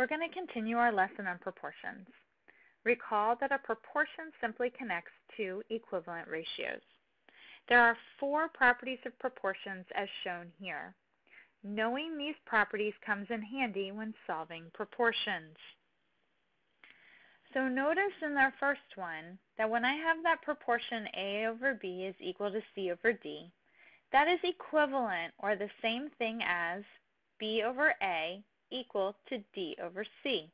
We're going to continue our lesson on proportions. Recall that a proportion simply connects two equivalent ratios. There are four properties of proportions as shown here. Knowing these properties comes in handy when solving proportions. So notice in our first one that when I have that proportion A over B is equal to C over D, that is equivalent or the same thing as B over A equal to D over C.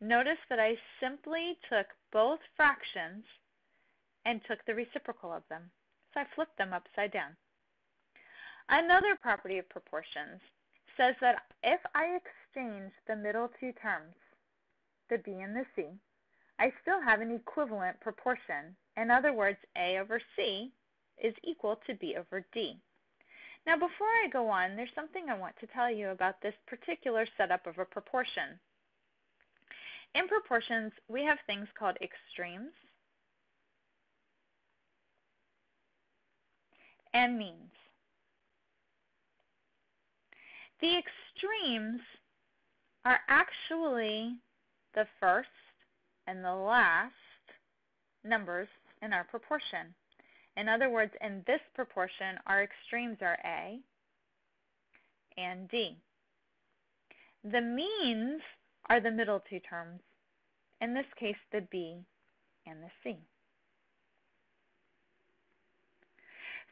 Notice that I simply took both fractions and took the reciprocal of them. So I flipped them upside down. Another property of proportions says that if I exchange the middle two terms, the B and the C, I still have an equivalent proportion. In other words, A over C is equal to B over D. Now before I go on, there's something I want to tell you about this particular setup of a proportion. In proportions, we have things called extremes and means. The extremes are actually the first and the last numbers in our proportion. In other words, in this proportion, our extremes are A and D. The means are the middle two terms, in this case the B and the C.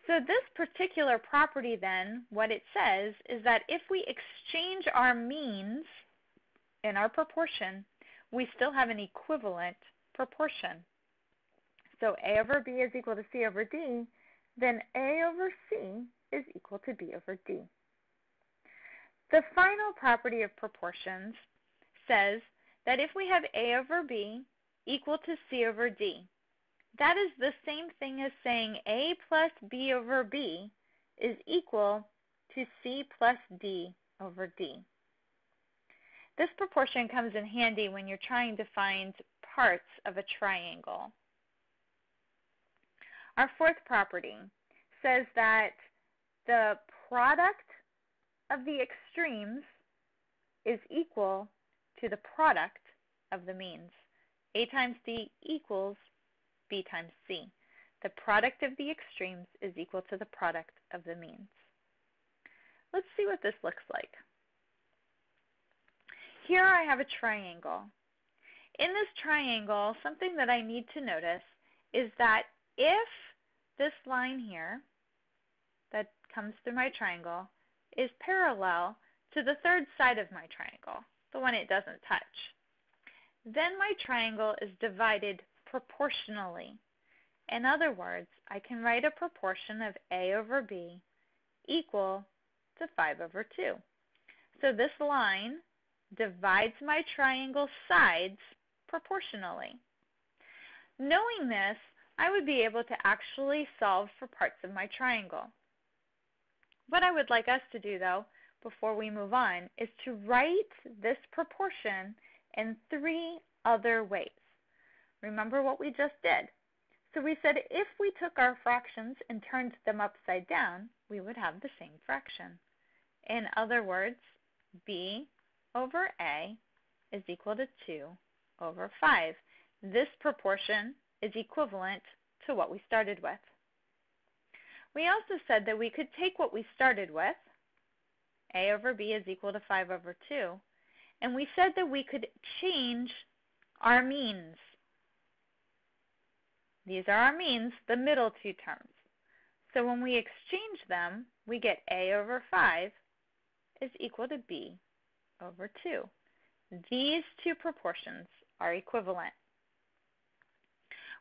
So this particular property then, what it says is that if we exchange our means in our proportion, we still have an equivalent proportion. So A over B is equal to C over D, then A over C is equal to B over D. The final property of proportions says that if we have A over B equal to C over D, that is the same thing as saying A plus B over B is equal to C plus D over D. This proportion comes in handy when you're trying to find parts of a triangle. Our fourth property says that the product of the extremes is equal to the product of the means. A times D equals B times C. The product of the extremes is equal to the product of the means. Let's see what this looks like. Here I have a triangle. In this triangle, something that I need to notice is that if this line here that comes through my triangle is parallel to the third side of my triangle, the one it doesn't touch, then my triangle is divided proportionally. In other words, I can write a proportion of A over B equal to 5 over 2. So this line divides my triangle sides proportionally. Knowing this, I would be able to actually solve for parts of my triangle. What I would like us to do, though, before we move on, is to write this proportion in three other ways. Remember what we just did. So we said if we took our fractions and turned them upside down, we would have the same fraction. In other words, b over a is equal to 2 over 5. This proportion is equivalent to what we started with. We also said that we could take what we started with, a over b is equal to 5 over 2, and we said that we could change our means. These are our means, the middle two terms. So when we exchange them, we get a over 5 is equal to b over 2. These two proportions are equivalent.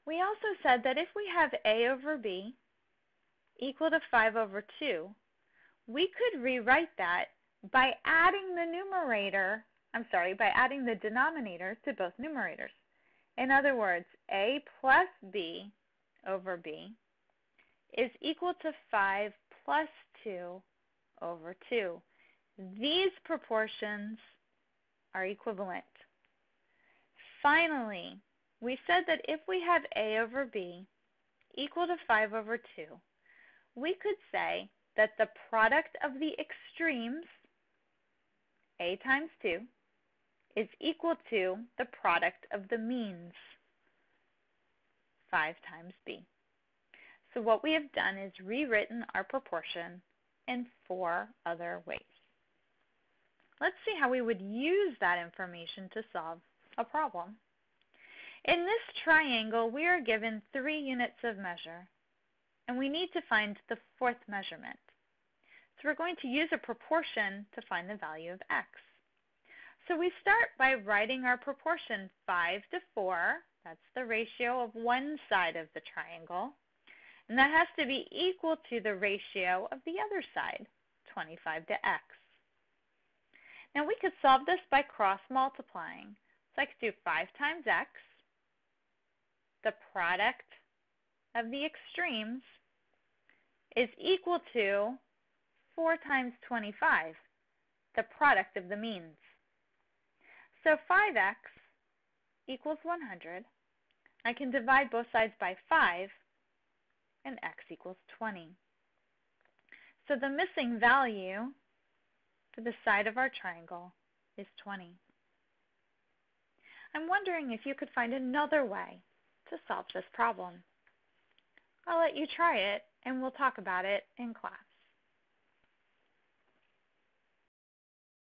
We also said that if we have a over b equal to 5 over 2, we could rewrite that by adding the numerator, I'm sorry, by adding the denominator to both numerators. In other words, a plus b over b is equal to 5 plus 2 over 2. These proportions are equivalent. Finally, we said that if we have a over b equal to 5 over 2, we could say that the product of the extremes, a times 2, is equal to the product of the means, 5 times b. So what we have done is rewritten our proportion in four other ways. Let's see how we would use that information to solve a problem. In this triangle, we are given three units of measure, and we need to find the fourth measurement. So we're going to use a proportion to find the value of x. So we start by writing our proportion 5 to 4. That's the ratio of one side of the triangle. And that has to be equal to the ratio of the other side, 25 to x. Now we could solve this by cross multiplying. So I could do 5 times x, the product of the extremes, is equal to 4 times 25, the product of the means. So 5x equals 100. I can divide both sides by 5, and x equals 20. So the missing value for the side of our triangle is 20. I'm wondering if you could find another way to solve this problem. I'll let you try it and we'll talk about it in class.